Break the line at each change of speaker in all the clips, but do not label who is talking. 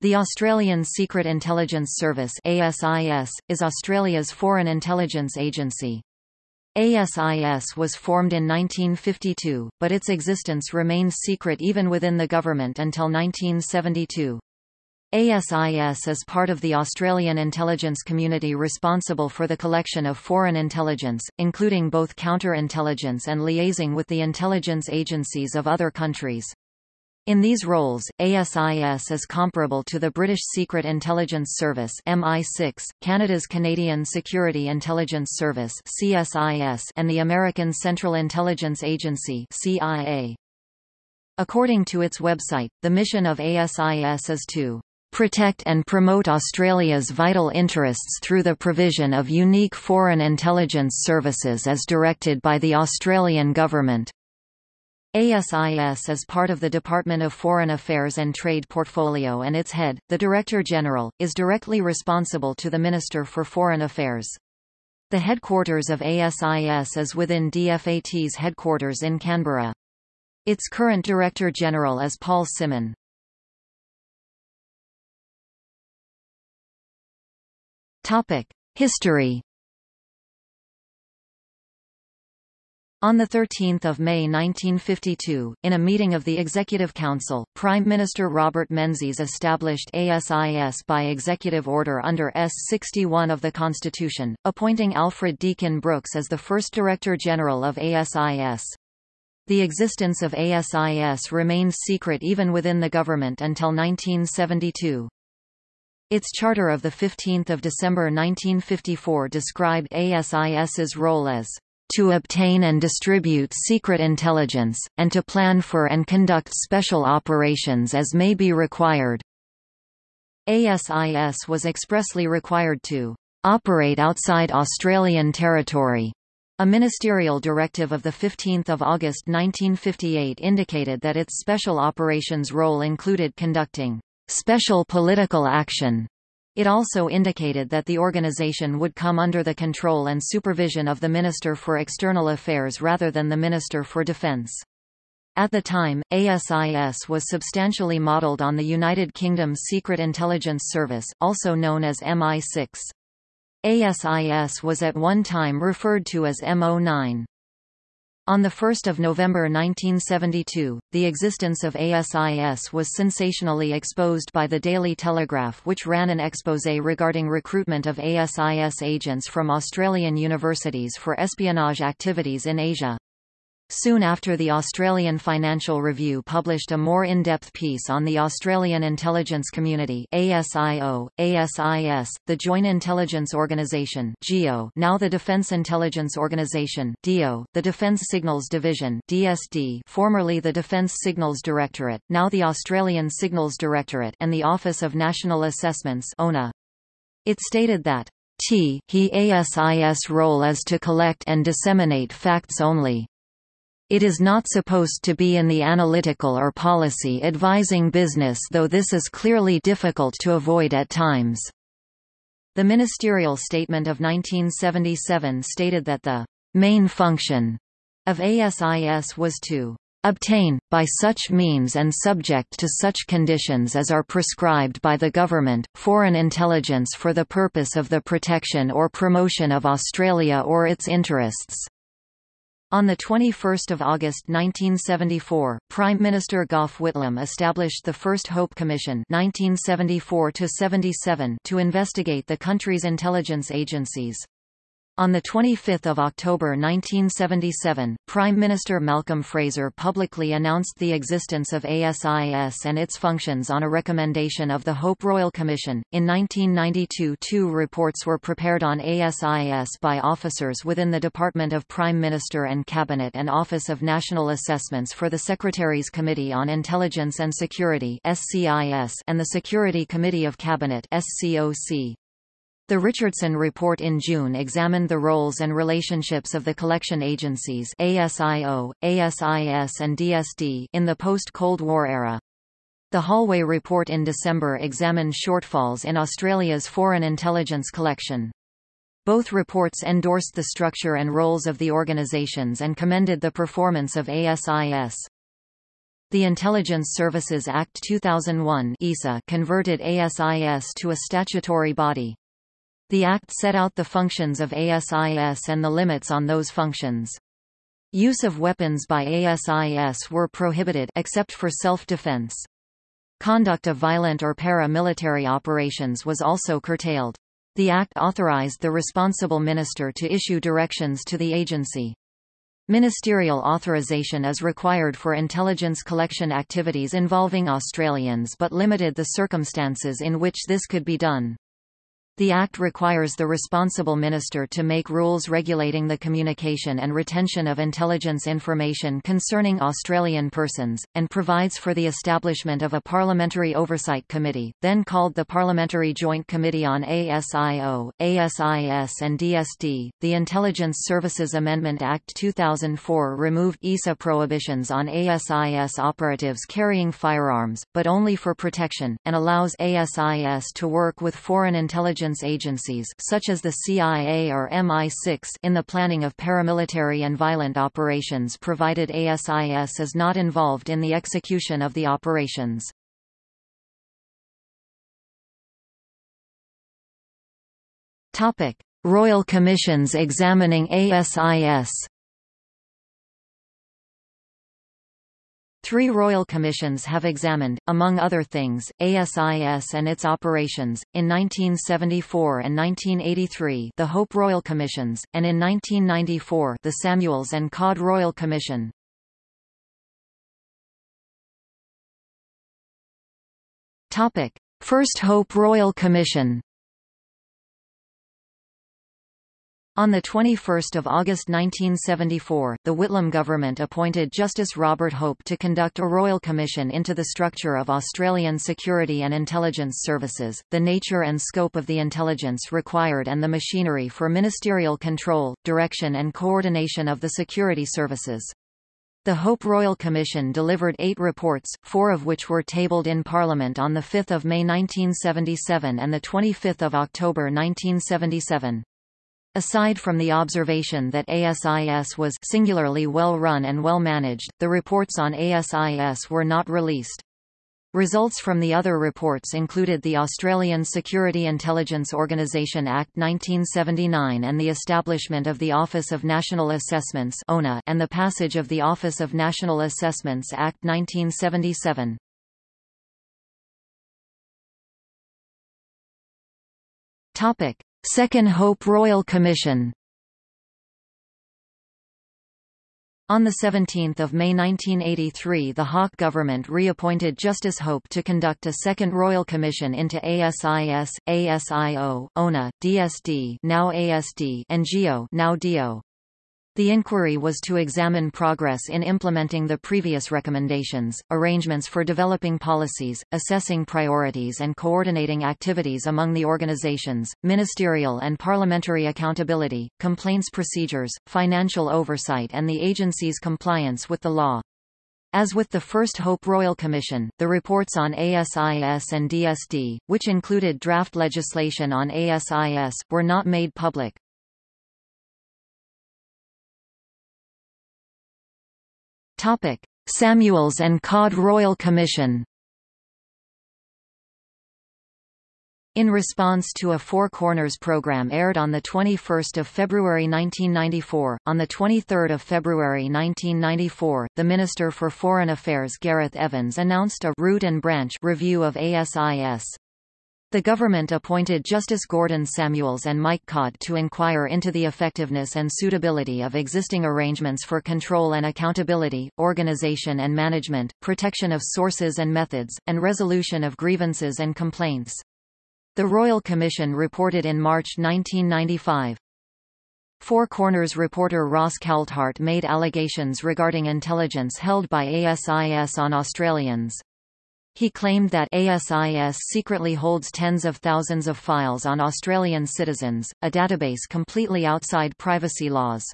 The Australian Secret Intelligence Service ASIS, is Australia's foreign intelligence agency. ASIS was formed in 1952, but its existence remained secret even within the government until 1972. ASIS is part of the Australian intelligence community responsible for the collection of foreign intelligence, including both counterintelligence and liaising with the intelligence agencies of other countries. In these roles, ASIS is comparable to the British Secret Intelligence Service MI6, Canada's Canadian Security Intelligence Service CSIS, and the American Central Intelligence Agency CIA. According to its website, the mission of ASIS is to protect and promote Australia's vital interests through the provision of unique foreign intelligence services as directed by the Australian government. ASIS is part of the Department of Foreign Affairs and Trade portfolio and its head, the Director-General, is directly responsible to the Minister for Foreign Affairs. The headquarters of ASIS is within DFAT's headquarters in Canberra. Its current Director-General is Paul Symon. History On 13 May 1952, in a meeting of the Executive Council, Prime Minister Robert Menzies established ASIS by executive order under S. 61 of the Constitution, appointing Alfred Deakin Brooks as the first Director General of ASIS. The existence of ASIS remained secret even within the government until 1972. Its charter of 15 December 1954 described ASIS's role as to obtain and distribute secret intelligence, and to plan for and conduct special operations as may be required. ASIS was expressly required to operate outside Australian territory. A ministerial directive of 15 August 1958 indicated that its special operations role included conducting special political action it also indicated that the organization would come under the control and supervision of the Minister for External Affairs rather than the Minister for Defence. At the time, ASIS was substantially modelled on the United Kingdom's Secret Intelligence Service, also known as MI6. ASIS was at one time referred to as MO9. On 1 November 1972, the existence of ASIS was sensationally exposed by the Daily Telegraph which ran an exposé regarding recruitment of ASIS agents from Australian universities for espionage activities in Asia. Soon after the Australian Financial Review published a more in-depth piece on the Australian intelligence community ASIO, ASIS, the Joint Intelligence Organisation JIO, now the Defence Intelligence Organisation DIO, the Defence Signals Division DSD, formerly the Defence Signals Directorate, now the Australian Signals Directorate and the Office of National Assessments ONA. It stated that T he ASIS role is to collect and disseminate facts only. It is not supposed to be in the analytical or policy advising business though this is clearly difficult to avoid at times. The ministerial statement of 1977 stated that the main function of ASIS was to obtain, by such means and subject to such conditions as are prescribed by the government, foreign intelligence for the purpose of the protection or promotion of Australia or its interests. On 21 August 1974, Prime Minister Gough Whitlam established the first Hope Commission 1974 to investigate the country's intelligence agencies. On 25 October 1977, Prime Minister Malcolm Fraser publicly announced the existence of ASIS and its functions on a recommendation of the Hope Royal Commission. In 1992 two reports were prepared on ASIS by officers within the Department of Prime Minister and Cabinet and Office of National Assessments for the Secretary's Committee on Intelligence and Security and the Security Committee of Cabinet SCOC. The Richardson Report in June examined the roles and relationships of the collection agencies ASIO, ASIS and DSD in the post-Cold War era. The Holloway Report in December examined shortfalls in Australia's foreign intelligence collection. Both reports endorsed the structure and roles of the organisations and commended the performance of ASIS. The Intelligence Services Act 2001 (ISA) converted ASIS to a statutory body. The Act set out the functions of ASIS and the limits on those functions. Use of weapons by ASIS were prohibited except for self-defense. Conduct of violent or para-military operations was also curtailed. The Act authorized the responsible minister to issue directions to the agency. Ministerial authorization is required for intelligence collection activities involving Australians but limited the circumstances in which this could be done. The Act requires the responsible minister to make rules regulating the communication and retention of intelligence information concerning Australian persons, and provides for the establishment of a Parliamentary Oversight Committee, then called the Parliamentary Joint Committee on ASIO, ASIS and DSD. The Intelligence Services Amendment Act 2004 removed ISA prohibitions on ASIS operatives carrying firearms, but only for protection, and allows ASIS to work with foreign intelligence intelligence agencies such as the CIA or MI6 in the planning of paramilitary and violent operations provided ASIS is not involved in the execution of the operations. Topic: Royal Commissions examining ASIS Three royal commissions have examined, among other things, ASIS and its operations, in 1974 and 1983 the Hope Royal Commissions, and in 1994 the Samuels and Codd Royal Commission. First Hope Royal Commission On 21 August 1974, the Whitlam government appointed Justice Robert Hope to conduct a royal commission into the structure of Australian security and intelligence services, the nature and scope of the intelligence required and the machinery for ministerial control, direction and coordination of the security services. The Hope Royal Commission delivered eight reports, four of which were tabled in Parliament on 5 May 1977 and 25 October 1977. Aside from the observation that ASIS was singularly well run and well managed, the reports on ASIS were not released. Results from the other reports included the Australian Security Intelligence Organisation Act 1979 and the establishment of the Office of National Assessments and the passage of the Office of National Assessments Act 1977. Topic: Second Hope Royal Commission On 17 May 1983 the Hawke government reappointed Justice Hope to conduct a second Royal Commission into ASIS, ASIO, ONA, DSD now ASD and JIO now DIO. The inquiry was to examine progress in implementing the previous recommendations, arrangements for developing policies, assessing priorities and coordinating activities among the organizations, ministerial and parliamentary accountability, complaints procedures, financial oversight and the agency's compliance with the law. As with the first Hope Royal Commission, the reports on ASIS and DSD, which included draft legislation on ASIS, were not made public. Topic: Samuels and Codd Royal Commission. In response to a Four Corners program aired on 21 February 1994, on 23 February 1994, the Minister for Foreign Affairs Gareth Evans announced a «root and branch» review of ASIS. The government appointed Justice Gordon Samuels and Mike Codd to inquire into the effectiveness and suitability of existing arrangements for control and accountability, organization and management, protection of sources and methods, and resolution of grievances and complaints. The Royal Commission reported in March 1995. Four Corners reporter Ross Coulthart made allegations regarding intelligence held by ASIS on Australians. He claimed that ASIS secretly holds tens of thousands of files on Australian citizens, a database completely outside privacy laws.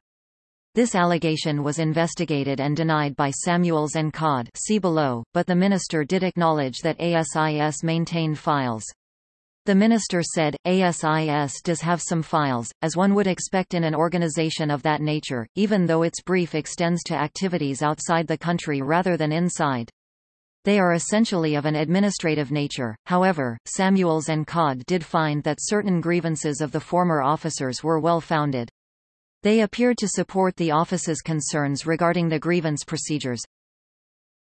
This allegation was investigated and denied by Samuels and Codd see below, but the minister did acknowledge that ASIS maintained files. The minister said, ASIS does have some files, as one would expect in an organization of that nature, even though its brief extends to activities outside the country rather than inside. They are essentially of an administrative nature, however, Samuels and Codd did find that certain grievances of the former officers were well founded. They appeared to support the office's concerns regarding the grievance procedures,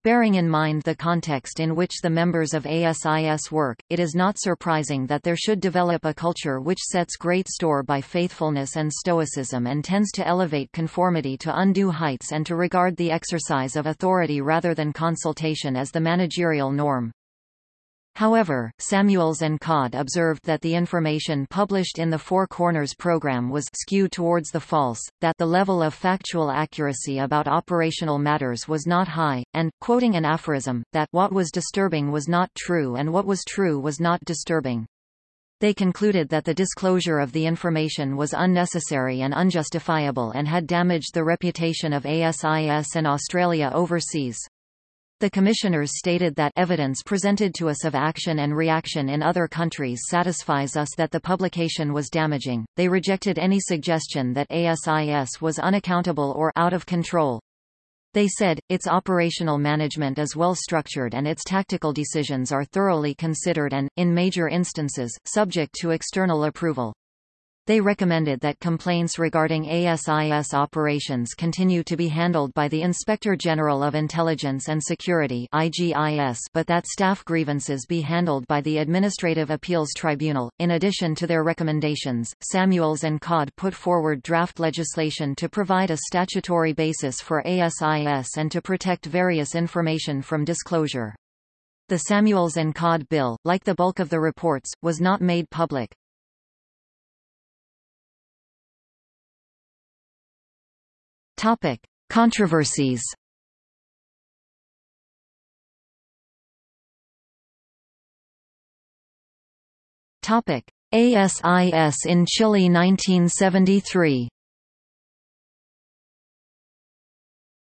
Bearing in mind the context in which the members of ASIS work, it is not surprising that there should develop a culture which sets great store by faithfulness and stoicism and tends to elevate conformity to undue heights and to regard the exercise of authority rather than consultation as the managerial norm. However, Samuels and Codd observed that the information published in the Four Corners program was skewed towards the false, that the level of factual accuracy about operational matters was not high, and, quoting an aphorism, that what was disturbing was not true and what was true was not disturbing. They concluded that the disclosure of the information was unnecessary and unjustifiable and had damaged the reputation of ASIS and Australia overseas. The commissioners stated that evidence presented to us of action and reaction in other countries satisfies us that the publication was damaging. They rejected any suggestion that ASIS was unaccountable or out of control. They said, its operational management is well structured and its tactical decisions are thoroughly considered and, in major instances, subject to external approval. They recommended that complaints regarding ASIS operations continue to be handled by the Inspector General of Intelligence and Security IGIS, but that staff grievances be handled by the Administrative Appeals Tribunal. In addition to their recommendations, Samuels and Codd put forward draft legislation to provide a statutory basis for ASIS and to protect various information from disclosure. The Samuels and Codd bill, like the bulk of the reports, was not made public. Topic: Controversies. Topic: ASIS in Chile 1973.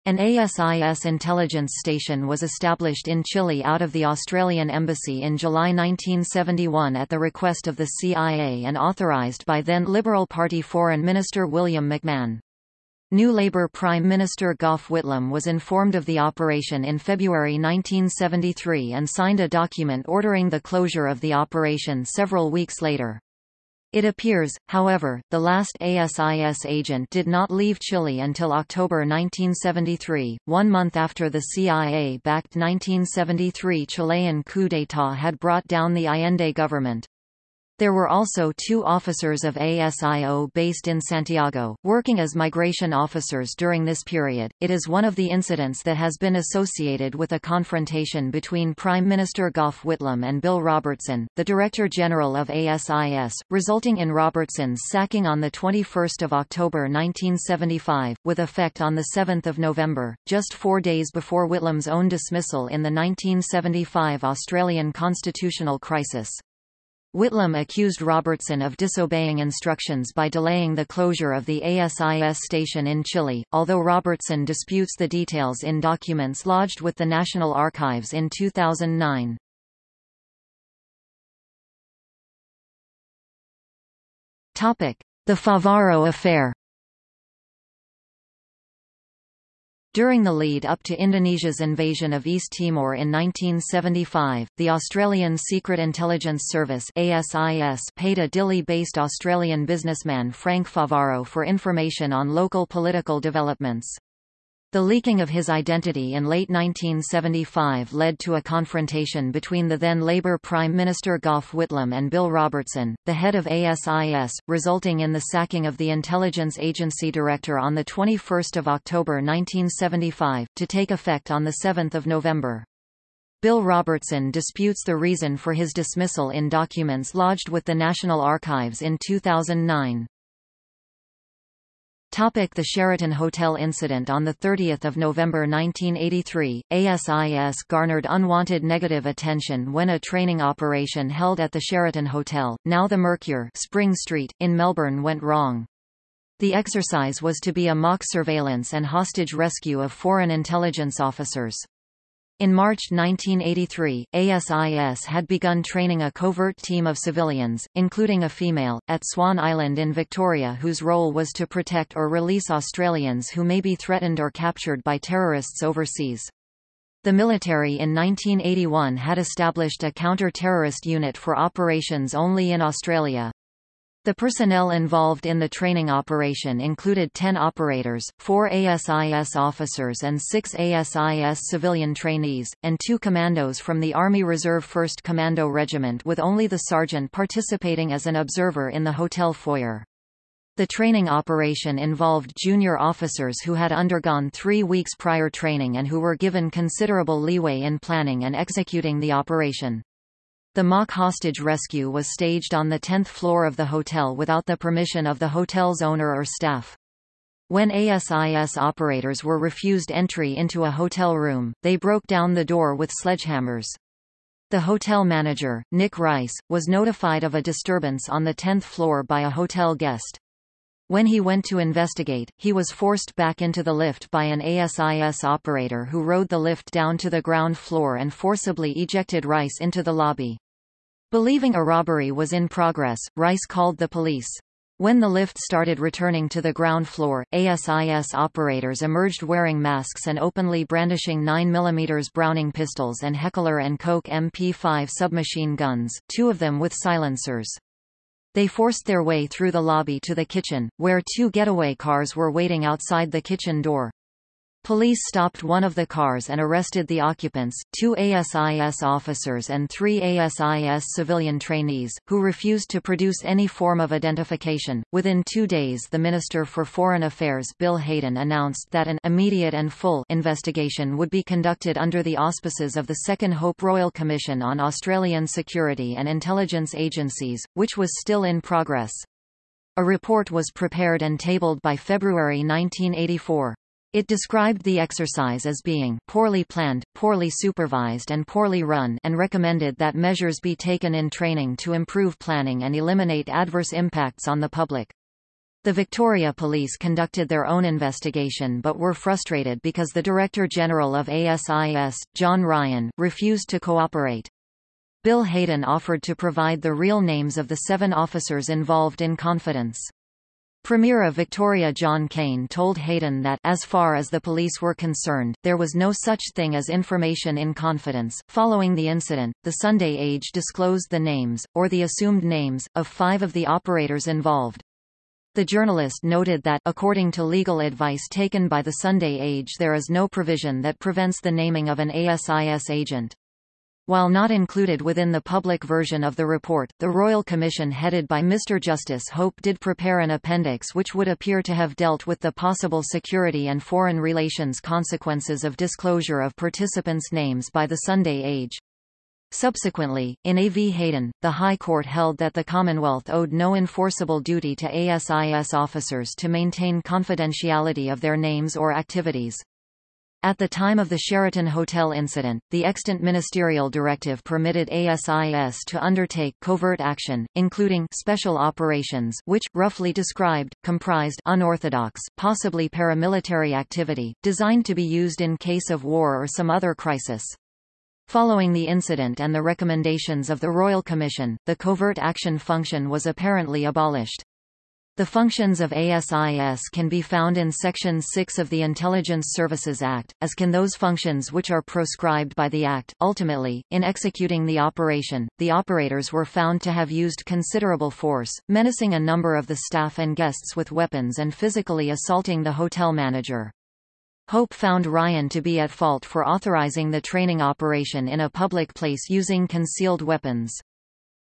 An ASIS intelligence station was established in Chile out of the Australian Embassy in July 1971 at the request of the CIA and authorized by then Liberal Party Foreign Minister William McMahon. New Labour Prime Minister Gough Whitlam was informed of the operation in February 1973 and signed a document ordering the closure of the operation several weeks later. It appears, however, the last ASIS agent did not leave Chile until October 1973, one month after the CIA-backed 1973 Chilean coup d'état had brought down the Allende government. There were also two officers of ASIO based in Santiago, working as migration officers during this period. It is one of the incidents that has been associated with a confrontation between Prime Minister Gough Whitlam and Bill Robertson, the Director General of ASIS, resulting in Robertson's sacking on 21 October 1975, with effect on 7 November, just four days before Whitlam's own dismissal in the 1975 Australian constitutional crisis. Whitlam accused Robertson of disobeying instructions by delaying the closure of the ASIS station in Chile, although Robertson disputes the details in documents lodged with the National Archives in 2009. The Favaro affair During the lead-up to Indonesia's invasion of East Timor in 1975, the Australian Secret Intelligence Service ASIS paid a Dili-based Australian businessman Frank Favaro for information on local political developments. The leaking of his identity in late 1975 led to a confrontation between the then Labour Prime Minister Gough Whitlam and Bill Robertson, the head of ASIS, resulting in the sacking of the intelligence agency director on 21 October 1975, to take effect on 7 November. Bill Robertson disputes the reason for his dismissal in documents lodged with the National Archives in 2009. Topic the Sheraton Hotel incident On 30 November 1983, ASIS garnered unwanted negative attention when a training operation held at the Sheraton Hotel, now the Mercure Spring Street, in Melbourne went wrong. The exercise was to be a mock surveillance and hostage rescue of foreign intelligence officers. In March 1983, ASIS had begun training a covert team of civilians, including a female, at Swan Island in Victoria whose role was to protect or release Australians who may be threatened or captured by terrorists overseas. The military in 1981 had established a counter-terrorist unit for operations only in Australia. The personnel involved in the training operation included 10 operators, 4 ASIS officers and 6 ASIS civilian trainees, and two commandos from the Army Reserve 1st Commando Regiment with only the sergeant participating as an observer in the hotel foyer. The training operation involved junior officers who had undergone three weeks prior training and who were given considerable leeway in planning and executing the operation. The mock hostage rescue was staged on the 10th floor of the hotel without the permission of the hotel's owner or staff. When ASIS operators were refused entry into a hotel room, they broke down the door with sledgehammers. The hotel manager, Nick Rice, was notified of a disturbance on the 10th floor by a hotel guest. When he went to investigate, he was forced back into the lift by an ASIS operator who rode the lift down to the ground floor and forcibly ejected Rice into the lobby. Believing a robbery was in progress, Rice called the police. When the lift started returning to the ground floor, ASIS operators emerged wearing masks and openly brandishing 9mm Browning pistols and Heckler & Koch MP5 submachine guns, two of them with silencers. They forced their way through the lobby to the kitchen, where two getaway cars were waiting outside the kitchen door. Police stopped one of the cars and arrested the occupants, two ASIS officers and three ASIS civilian trainees, who refused to produce any form of identification. Within two days, the Minister for Foreign Affairs Bill Hayden announced that an immediate and full investigation would be conducted under the auspices of the Second Hope Royal Commission on Australian Security and Intelligence Agencies, which was still in progress. A report was prepared and tabled by February 1984. It described the exercise as being poorly planned, poorly supervised and poorly run and recommended that measures be taken in training to improve planning and eliminate adverse impacts on the public. The Victoria Police conducted their own investigation but were frustrated because the Director General of ASIS, John Ryan, refused to cooperate. Bill Hayden offered to provide the real names of the seven officers involved in confidence. Premier of Victoria John Cain told Hayden that as far as the police were concerned, there was no such thing as information in confidence. Following the incident, the Sunday Age disclosed the names, or the assumed names, of five of the operators involved. The journalist noted that, according to legal advice taken by the Sunday Age there is no provision that prevents the naming of an ASIS agent. While not included within the public version of the report, the Royal Commission headed by Mr Justice Hope did prepare an appendix which would appear to have dealt with the possible security and foreign relations consequences of disclosure of participants' names by the Sunday Age. Subsequently, in A. V. Hayden, the High Court held that the Commonwealth owed no enforceable duty to ASIS officers to maintain confidentiality of their names or activities. At the time of the Sheraton Hotel incident, the extant ministerial directive permitted ASIS to undertake covert action, including special operations which, roughly described, comprised unorthodox, possibly paramilitary activity, designed to be used in case of war or some other crisis. Following the incident and the recommendations of the Royal Commission, the covert action function was apparently abolished. The functions of ASIS can be found in Section 6 of the Intelligence Services Act, as can those functions which are proscribed by the Act. Ultimately, in executing the operation, the operators were found to have used considerable force, menacing a number of the staff and guests with weapons and physically assaulting the hotel manager. Hope found Ryan to be at fault for authorizing the training operation in a public place using concealed weapons.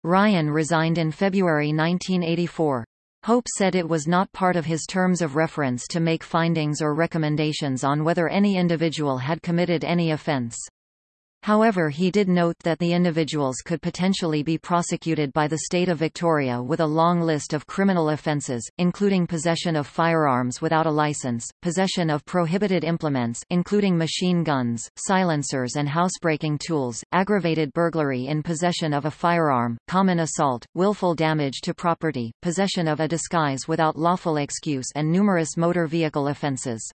Ryan resigned in February 1984. Hope said it was not part of his terms of reference to make findings or recommendations on whether any individual had committed any offense. However he did note that the individuals could potentially be prosecuted by the state of Victoria with a long list of criminal offences, including possession of firearms without a licence, possession of prohibited implements including machine guns, silencers and housebreaking tools, aggravated burglary in possession of a firearm, common assault, willful damage to property, possession of a disguise without lawful excuse and numerous motor vehicle offences.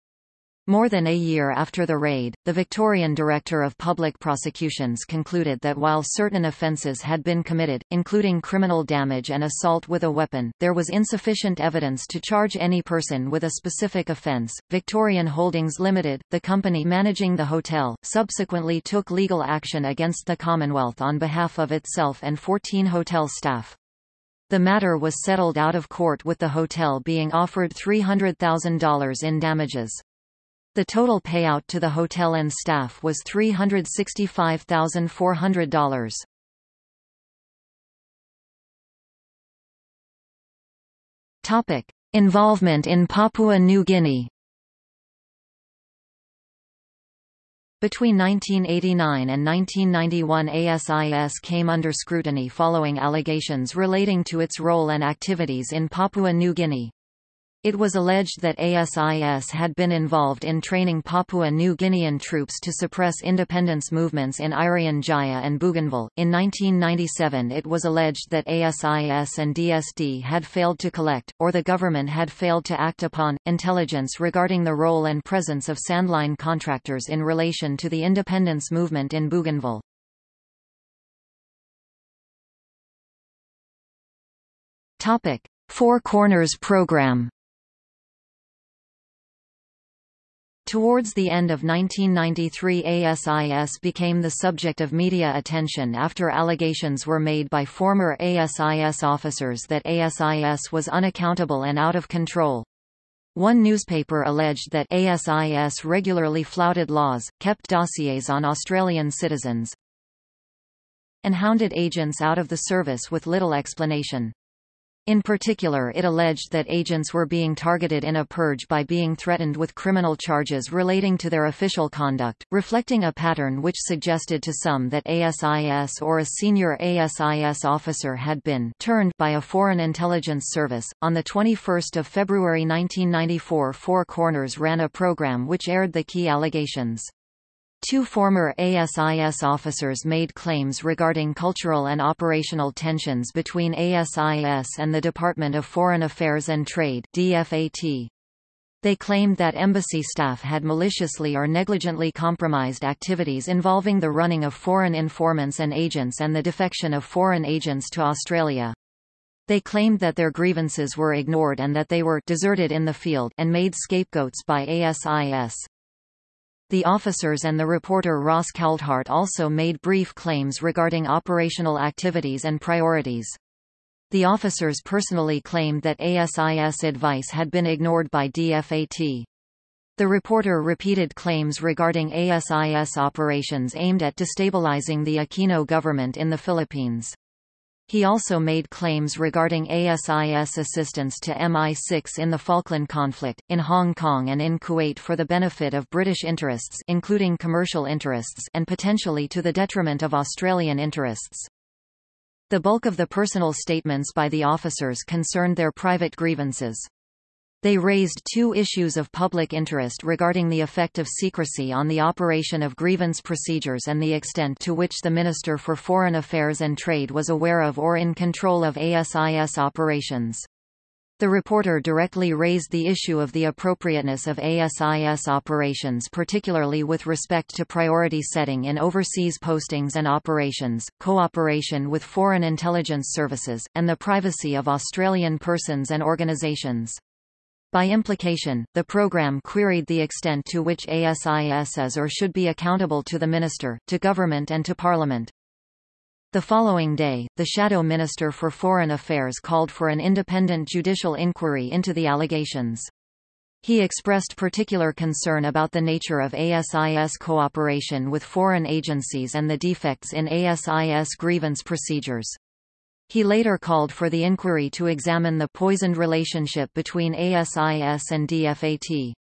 More than a year after the raid, the Victorian Director of Public Prosecutions concluded that while certain offences had been committed, including criminal damage and assault with a weapon, there was insufficient evidence to charge any person with a specific offence. Victorian Holdings Limited, the company managing the hotel, subsequently took legal action against the Commonwealth on behalf of itself and 14 hotel staff. The matter was settled out of court with the hotel being offered $300,000 in damages. The total payout to the hotel and staff was $365,400. Topic: Involvement in Papua New Guinea. Between 1989 and 1991 ASIS came under scrutiny following allegations relating to its role and activities in Papua New Guinea. It was alleged that ASIS had been involved in training Papua New Guinean troops to suppress independence movements in Irian Jaya and Bougainville. In 1997, it was alleged that ASIS and DSD had failed to collect, or the government had failed to act upon, intelligence regarding the role and presence of sandline contractors in relation to the independence movement in Bougainville. Topic: Four Corners Program. Towards the end of 1993 ASIS became the subject of media attention after allegations were made by former ASIS officers that ASIS was unaccountable and out of control. One newspaper alleged that ASIS regularly flouted laws, kept dossiers on Australian citizens, and hounded agents out of the service with little explanation. In particular it alleged that agents were being targeted in a purge by being threatened with criminal charges relating to their official conduct, reflecting a pattern which suggested to some that ASIS or a senior ASIS officer had been turned by a foreign intelligence service. On 21 February 1994 Four Corners ran a program which aired the key allegations. Two former ASIS officers made claims regarding cultural and operational tensions between ASIS and the Department of Foreign Affairs and Trade DFAT. They claimed that embassy staff had maliciously or negligently compromised activities involving the running of foreign informants and agents and the defection of foreign agents to Australia. They claimed that their grievances were ignored and that they were deserted in the field and made scapegoats by ASIS. The officers and the reporter Ross Coulthart also made brief claims regarding operational activities and priorities. The officers personally claimed that ASIS advice had been ignored by DFAT. The reporter repeated claims regarding ASIS operations aimed at destabilizing the Aquino government in the Philippines. He also made claims regarding ASIS assistance to MI6 in the Falkland conflict, in Hong Kong and in Kuwait for the benefit of British interests including commercial interests and potentially to the detriment of Australian interests. The bulk of the personal statements by the officers concerned their private grievances. They raised two issues of public interest regarding the effect of secrecy on the operation of grievance procedures and the extent to which the Minister for Foreign Affairs and Trade was aware of or in control of ASIS operations. The reporter directly raised the issue of the appropriateness of ASIS operations particularly with respect to priority setting in overseas postings and operations, cooperation with foreign intelligence services, and the privacy of Australian persons and organisations. By implication, the program queried the extent to which ASIS is or should be accountable to the minister, to government and to parliament. The following day, the Shadow Minister for Foreign Affairs called for an independent judicial inquiry into the allegations. He expressed particular concern about the nature of ASIS cooperation with foreign agencies and the defects in ASIS grievance procedures. He later called for the inquiry to examine the poisoned relationship between ASIS and DFAT.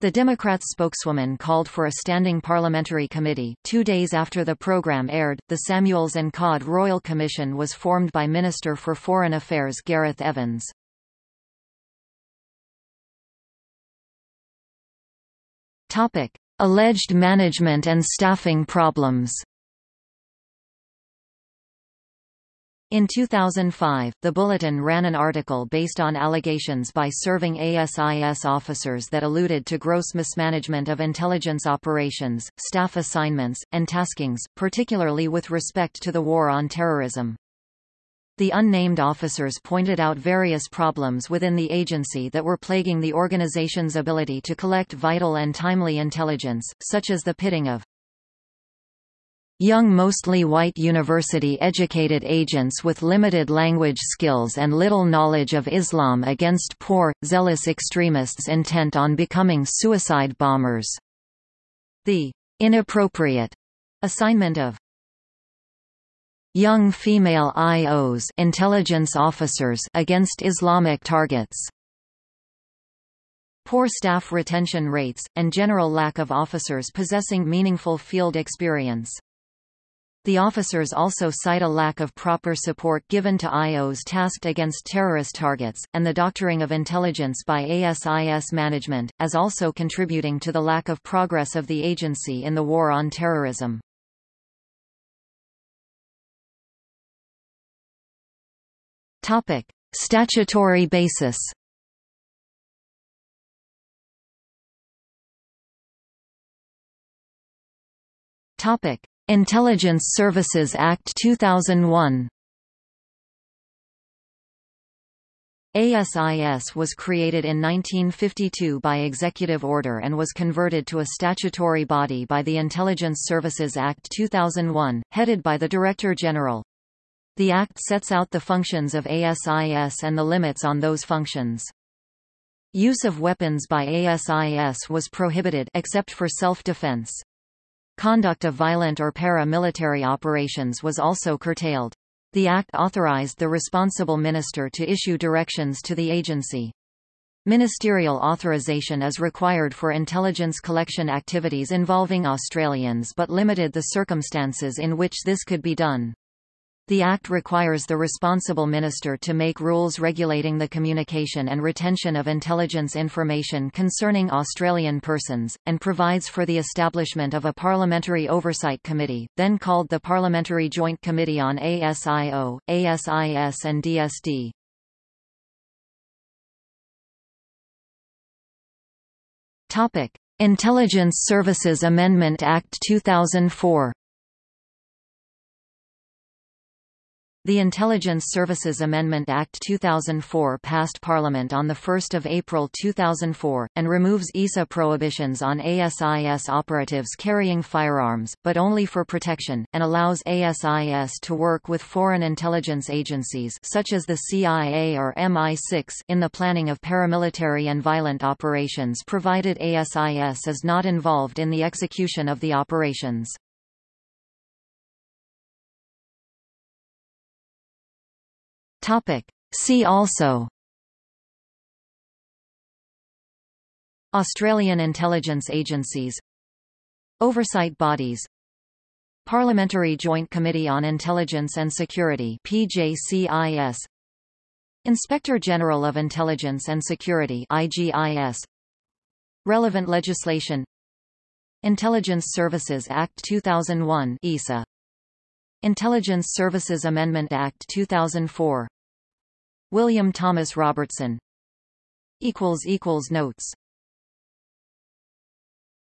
The Democrats' spokeswoman called for a standing parliamentary committee. Two days after the program aired, the Samuels and Codd Royal Commission was formed by Minister for Foreign Affairs Gareth Evans. Topic: Alleged management and staffing problems. In 2005, the Bulletin ran an article based on allegations by serving ASIS officers that alluded to gross mismanagement of intelligence operations, staff assignments, and taskings, particularly with respect to the war on terrorism. The unnamed officers pointed out various problems within the agency that were plaguing the organization's ability to collect vital and timely intelligence, such as the pitting of Young mostly white university-educated agents with limited language skills and little knowledge of Islam against poor, zealous extremists intent on becoming suicide bombers. The inappropriate assignment of young female IOs intelligence officers against Islamic targets. Poor staff retention rates, and general lack of officers possessing meaningful field experience. The officers also cite a lack of proper support given to IOs tasked against terrorist targets, and the doctoring of intelligence by ASIS management, as also contributing to the lack of progress of the agency in the war on terrorism. Topic. Statutory basis Topic. Intelligence Services Act 2001 ASIS was created in 1952 by executive order and was converted to a statutory body by the Intelligence Services Act 2001, headed by the Director General. The Act sets out the functions of ASIS and the limits on those functions. Use of weapons by ASIS was prohibited except for self-defense. Conduct of violent or para-military operations was also curtailed. The Act authorized the responsible minister to issue directions to the agency. Ministerial authorization is required for intelligence collection activities involving Australians but limited the circumstances in which this could be done. The Act requires the responsible minister to make rules regulating the communication and retention of intelligence information concerning Australian persons, and provides for the establishment of a Parliamentary Oversight Committee, then called the Parliamentary Joint Committee on ASIO, ASIS and DSD. Intelligence Services Amendment Act 2004 The Intelligence Services Amendment Act 2004 passed Parliament on 1 April 2004, and removes ISA prohibitions on ASIS operatives carrying firearms, but only for protection, and allows ASIS to work with foreign intelligence agencies such as the CIA or MI6 in the planning of paramilitary and violent operations provided ASIS is not involved in the execution of the operations. Topic. See also. Australian intelligence agencies. Oversight bodies. Parliamentary Joint Committee on Intelligence and Security PJCIS Inspector General of Intelligence and Security IGIS Relevant legislation. Intelligence Services Act 2001 ISA Intelligence Services Amendment Act 2004 William Thomas Robertson. Notes